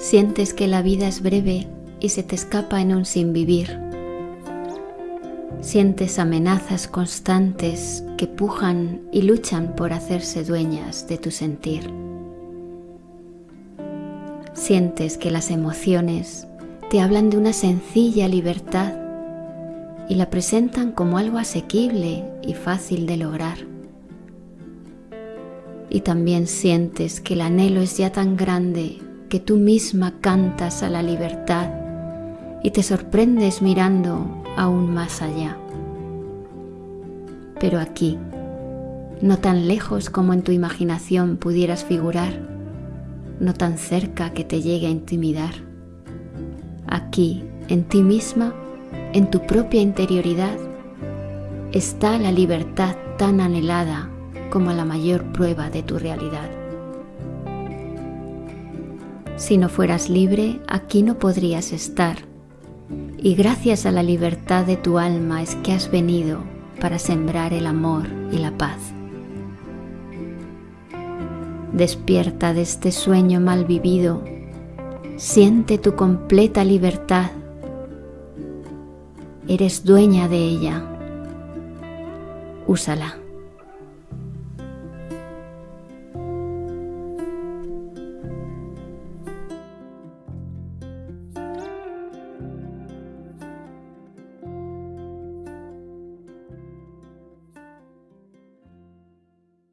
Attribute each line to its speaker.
Speaker 1: Sientes que la vida es breve y se te escapa en un sin vivir. Sientes amenazas constantes que pujan y luchan por hacerse dueñas de tu sentir. Sientes que las emociones te hablan de una sencilla libertad y la presentan como algo asequible y fácil de lograr. Y también sientes que el anhelo es ya tan grande que tú misma cantas a la libertad y te sorprendes mirando aún más allá. Pero aquí, no tan lejos como en tu imaginación pudieras figurar, no tan cerca que te llegue a intimidar, aquí, en ti misma, en tu propia interioridad, está la libertad tan anhelada como la mayor prueba de tu realidad. Si no fueras libre, aquí no podrías estar. Y gracias a la libertad de tu alma es que has venido para sembrar el amor y la paz. Despierta de este sueño mal vivido, siente tu completa libertad. Eres dueña de ella. Úsala.